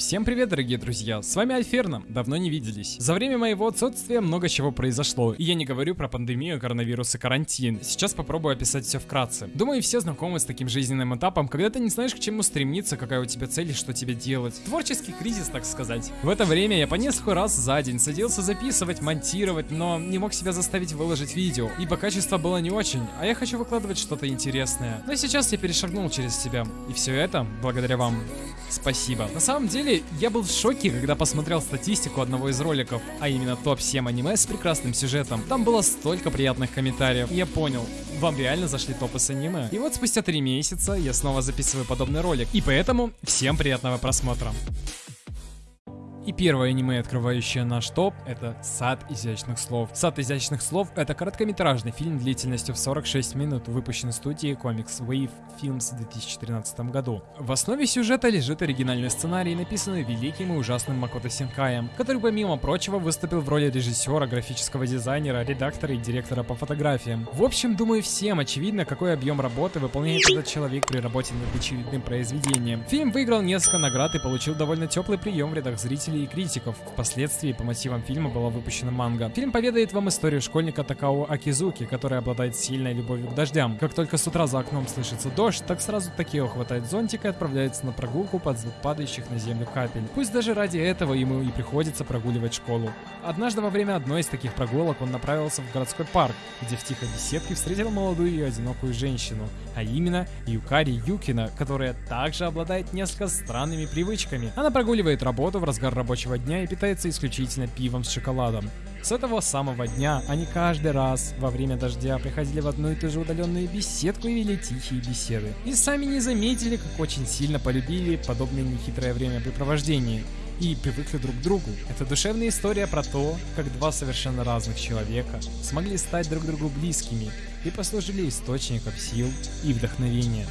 Всем привет, дорогие друзья, с вами Альферна, давно не виделись. За время моего отсутствия много чего произошло, и я не говорю про пандемию, коронавирус и карантин. Сейчас попробую описать все вкратце. Думаю, все знакомы с таким жизненным этапом, когда ты не знаешь, к чему стремиться, какая у тебя цель и что тебе делать. Творческий кризис, так сказать. В это время я по несколько раз за день садился записывать, монтировать, но не мог себя заставить выложить видео, ибо качество было не очень, а я хочу выкладывать что-то интересное. Но сейчас я перешагнул через себя, и все это благодаря вам. Спасибо. На самом деле, я был в шоке, когда посмотрел статистику одного из роликов, а именно топ-7 аниме с прекрасным сюжетом. Там было столько приятных комментариев. Я понял, вам реально зашли топы с аниме. И вот спустя 3 месяца я снова записываю подобный ролик. И поэтому всем приятного просмотра. И первое аниме, открывающее наш топ, это «Сад изящных слов». «Сад изящных слов» — это короткометражный фильм длительностью в 46 минут, выпущенный студией Comics Wave Films в 2013 году. В основе сюжета лежит оригинальный сценарий, написанный великим и ужасным Макото Синкаем, который, помимо прочего, выступил в роли режиссера, графического дизайнера, редактора и директора по фотографиям. В общем, думаю, всем очевидно, какой объем работы выполняет этот человек при работе над очевидным произведением. Фильм выиграл несколько наград и получил довольно теплый прием в рядах зрителей зрителей и критиков. Впоследствии по мотивам фильма была выпущена манга. Фильм поведает вам историю школьника Такао Акизуки, который обладает сильной любовью к дождям. Как только с утра за окном слышится дождь, так сразу Такео хватает зонтик и отправляется на прогулку под звук падающих на землю капель. Пусть даже ради этого ему и приходится прогуливать школу. Однажды во время одной из таких прогулок он направился в городской парк, где в тихой беседке встретил молодую и одинокую женщину, а именно Юкари Юкина, которая также обладает несколько странными привычками. Она прогуливает работу в разгар рабочего дня и питается исключительно пивом с шоколадом. С этого самого дня они каждый раз во время дождя приходили в одну и ту же удаленную беседку и вели тихие беседы. И сами не заметили, как очень сильно полюбили подобное нехитрое времяпрепровождение и привыкли друг к другу. Это душевная история про то, как два совершенно разных человека смогли стать друг другу близкими и послужили источником сил и вдохновения.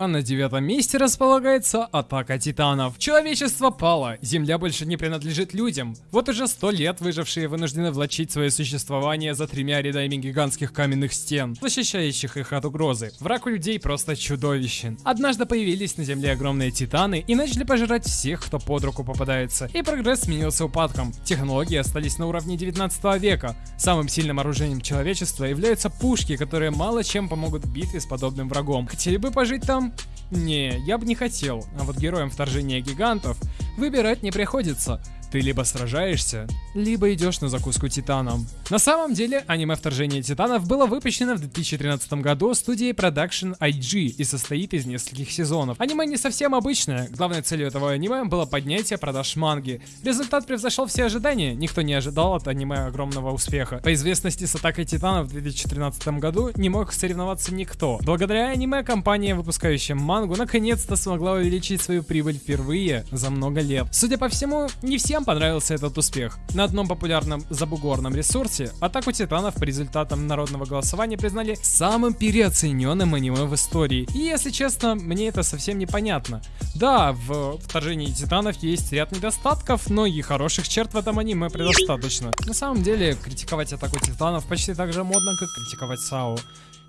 А на девятом месте располагается Атака Титанов. Человечество пало, Земля больше не принадлежит людям. Вот уже сто лет выжившие вынуждены влачить свое существование за тремя рядами гигантских каменных стен, защищающих их от угрозы. Враг у людей просто чудовищен. Однажды появились на Земле огромные титаны и начали пожирать всех, кто под руку попадается. И прогресс сменился упадком. Технологии остались на уровне 19 века. Самым сильным оружием человечества являются пушки, которые мало чем помогут в битве с подобным врагом. Хотели бы пожить там? Не, я бы не хотел, а вот героям вторжения гигантов выбирать не приходится. Ты либо сражаешься, либо идешь на закуску титаном. На самом деле, аниме «Вторжение титанов» было выпущено в 2013 году студией Production IG и состоит из нескольких сезонов. Аниме не совсем обычное, главной целью этого аниме было поднятие продаж манги. Результат превзошел все ожидания, никто не ожидал от аниме огромного успеха. По известности с Атакой Титанов в 2013 году не мог соревноваться никто. Благодаря аниме компания, выпускающая мангу, наконец-то смогла увеличить свою прибыль впервые за много лет. Судя по всему, не всем всем понравился этот успех. На одном популярном забугорном ресурсе Атаку Титанов по результатам народного голосования признали самым переоцененным аниме в истории. И если честно, мне это совсем непонятно. Да, в Вторжении Титанов есть ряд недостатков, но и хороших черт в этом аниме предостаточно. На самом деле, критиковать Атаку Титанов почти так же модно, как критиковать САУ.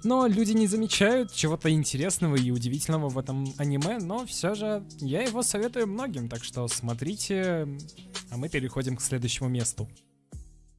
Но люди не замечают чего-то интересного и удивительного в этом аниме, но все же я его советую многим, так что смотрите, а мы переходим к следующему месту.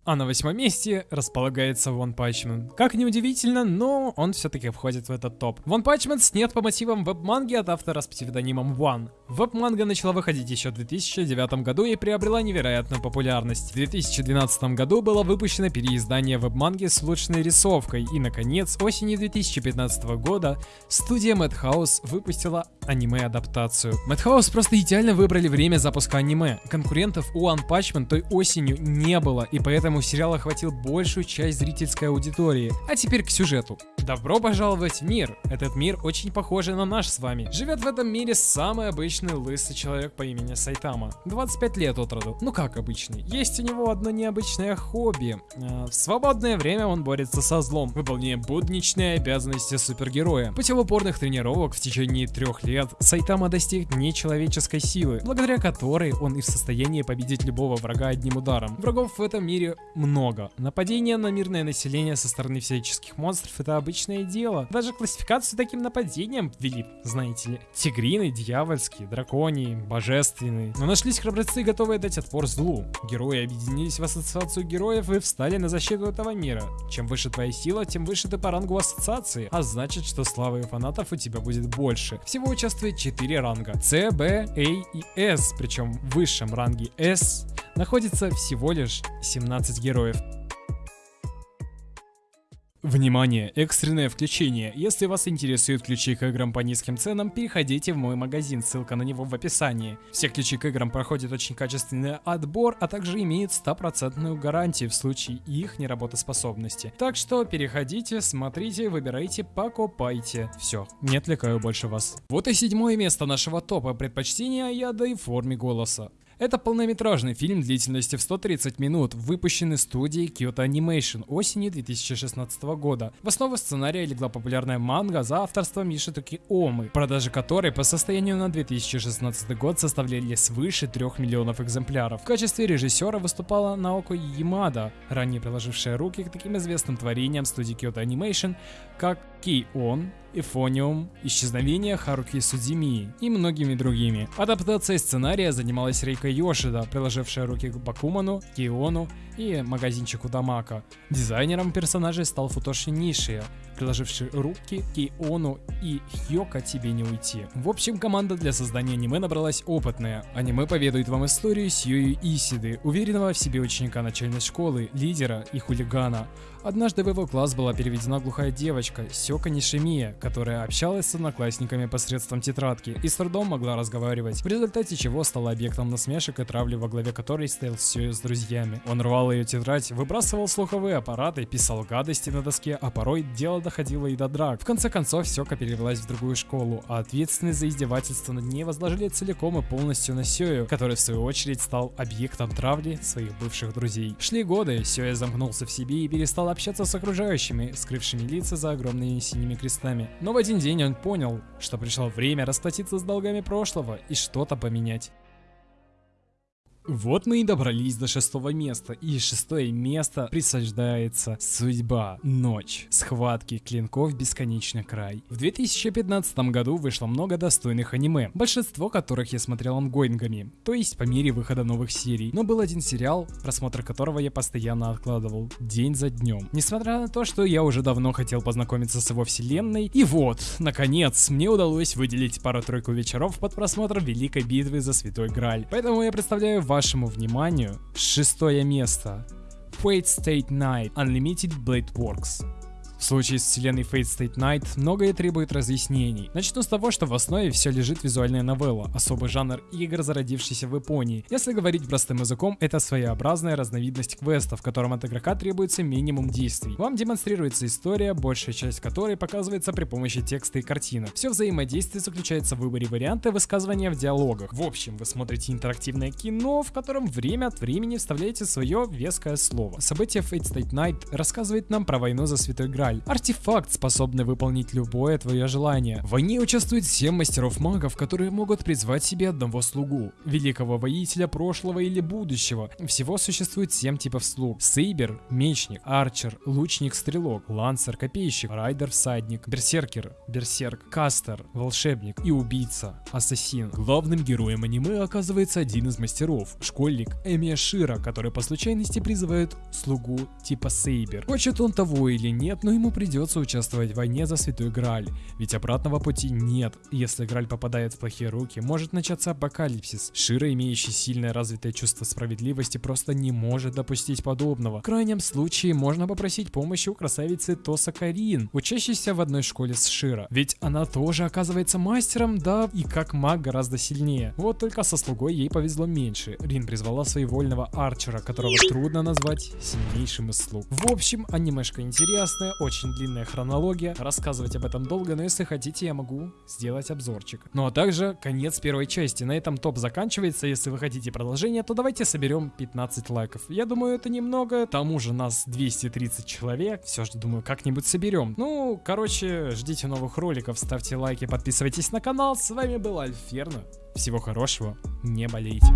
А на восьмом месте располагается One Punch. Как ни удивительно, но он все-таки входит в этот топ. One Punch снят по мотивам веб-манги от автора с псевдонимом One. Веб-манга начала выходить еще в 2009 году и приобрела невероятную популярность. В 2012 году было выпущено переиздание веб-манги с улучшенной рисовкой, и, наконец, осенью 2015 года студия Madhouse выпустила аниме-адаптацию. Madhouse просто идеально выбрали время запуска аниме. Конкурентов у One Punch Man той осенью не было, и поэтому сериал охватил большую часть зрительской аудитории. А теперь к сюжету. Добро пожаловать в мир. Этот мир очень похожий на наш с вами. Живет в этом мире самый обычный лысый человек по имени Сайтама. 25 лет от роду. Ну как обычный. Есть у него одно необычное хобби. А, в свободное время он борется со злом, выполняя будничные обязанности супергероя. Путем упорных тренировок в течение трех лет лет Сайтама достиг нечеловеческой силы, благодаря которой он и в состоянии победить любого врага одним ударом. Врагов в этом мире много. Нападение на мирное население со стороны физических монстров это обычное дело. Даже классификацию таким нападением ввели, знаете ли. Тигрины, дьявольские, драконии, божественные. Но нашлись храбрецы, готовые дать отпор злу. Герои объединились в ассоциацию героев и встали на защиту этого мира. Чем выше твоя сила, тем выше ты по рангу ассоциации, а значит, что славы и фанатов у тебя будет больше. Всего участвует 4 ранга. С, Б, А и С, причем в высшем ранге С находится всего лишь 17 героев. Внимание! Экстренное включение. Если вас интересуют ключи к играм по низким ценам, переходите в мой магазин, ссылка на него в описании. Все ключи к играм проходят очень качественный отбор, а также имеют стопроцентную гарантию в случае их неработоспособности. Так что переходите, смотрите, выбирайте, покупайте. Все, не отвлекаю больше вас. Вот и седьмое место нашего топа предпочтения я даю форме голоса. Это полнометражный фильм длительностью в 130 минут, выпущенный студией Kyoto Animation осенью 2016 года. В основу сценария легла популярная манга за авторством Мишитуки Омы, продажи которой по состоянию на 2016 год составляли свыше 3 миллионов экземпляров. В качестве режиссера выступала Наоко Ямада, ранее приложившая руки к таким известным творениям студии Kyoto Animation, как Кей-Он, Эфониум, Исчезновение Харуки Судзимии и многими другими. Адаптацией сценария занималась Рейка Йошида, приложившая руки к Бакуману, Киону и магазинчику Дамака. Дизайнером персонажей стал Футоши Нишия, приложивший руки Киону и Хьока тебе не уйти. В общем, команда для создания аниме набралась опытная. Аниме поведает вам историю Сьюи Исиды, уверенного в себе ученика начальной школы, лидера и хулигана. Однажды в его класс была переведена глухая девочка, Сёка Нишимия, которая общалась с одноклассниками посредством тетрадки и с трудом могла разговаривать, в результате чего стала объектом насмешек и травли, во главе которой стоял Сёю с друзьями. Он рвал ее тетрадь, выбрасывал слуховые аппараты, писал гадости на доске, а порой дело доходило и до драк. В конце концов, Сёка перевелась в другую школу, а ответственность за издевательство над ней возложили целиком и полностью на Сёю, который в свою очередь стал объектом травли своих бывших друзей. Шли годы, Сёя замкнулся в себе и перестал общаться с окружающими, скрывшими лица за огромными синими крестами. Но в один день он понял, что пришло время расплатиться с долгами прошлого и что-то поменять. Вот мы и добрались до шестого места, и шестое место присуждается судьба, ночь, схватки клинков бесконечный край. В 2015 году вышло много достойных аниме, большинство которых я смотрел ангоингами, то есть по мере выхода новых серий. Но был один сериал, просмотр которого я постоянно откладывал, день за днем. Несмотря на то, что я уже давно хотел познакомиться с его вселенной, и вот, наконец, мне удалось выделить пару-тройку вечеров под просмотр Великой Битвы за Святой Граль. Поэтому я представляю вашему вниманию шестое место. Fate State Night Unlimited Blade Works. В случае с вселенной Fate State Night многое требует разъяснений. Начну с того, что в основе все лежит визуальная новелла, особый жанр игр, зародившийся в Японии. Если говорить простым языком, это своеобразная разновидность квеста, в котором от игрока требуется минимум действий. Вам демонстрируется история, большая часть которой показывается при помощи текста и картинок. Все взаимодействие заключается в выборе варианта высказывания в диалогах. В общем, вы смотрите интерактивное кино, в котором время от времени вставляете свое веское слово. Событие Fate State Night рассказывает нам про войну за Святой Граль, Артефакт, способный выполнить любое твое желание. В войне участвует 7 мастеров-магов, которые могут призвать себе одного слугу. Великого воителя прошлого или будущего. Всего существует 7 типов слуг. Сейбер, мечник, арчер, лучник-стрелок, лансер, копейщик, райдер-всадник, берсеркер, берсерк, кастер, волшебник и убийца, ассасин. Главным героем аниме оказывается один из мастеров, школьник Эмия Шира, который по случайности призывает слугу типа Сейбер. Хочет он того или нет, но ему придется участвовать в войне за Святой Грааль, ведь обратного пути нет. Если Грааль попадает в плохие руки, может начаться апокалипсис. Шира, имеющий сильное развитое чувство справедливости, просто не может допустить подобного. В крайнем случае, можно попросить помощи у красавицы Тоса Карин, учащейся в одной школе с Шира. Ведь она тоже оказывается мастером, да, и как маг гораздо сильнее. Вот только со слугой ей повезло меньше. Рин призвала своевольного арчера, которого трудно назвать сильнейшим из слуг. В общем, анимешка интересная, очень длинная хронология, рассказывать об этом долго, но если хотите, я могу сделать обзорчик. Ну а также конец первой части. На этом топ заканчивается. Если вы хотите продолжение, то давайте соберем 15 лайков. Я думаю, это немного. К тому же нас 230 человек. Все же, думаю, как-нибудь соберем. Ну, короче, ждите новых роликов, ставьте лайки, подписывайтесь на канал. С вами был Альферно. Всего хорошего, не болейте.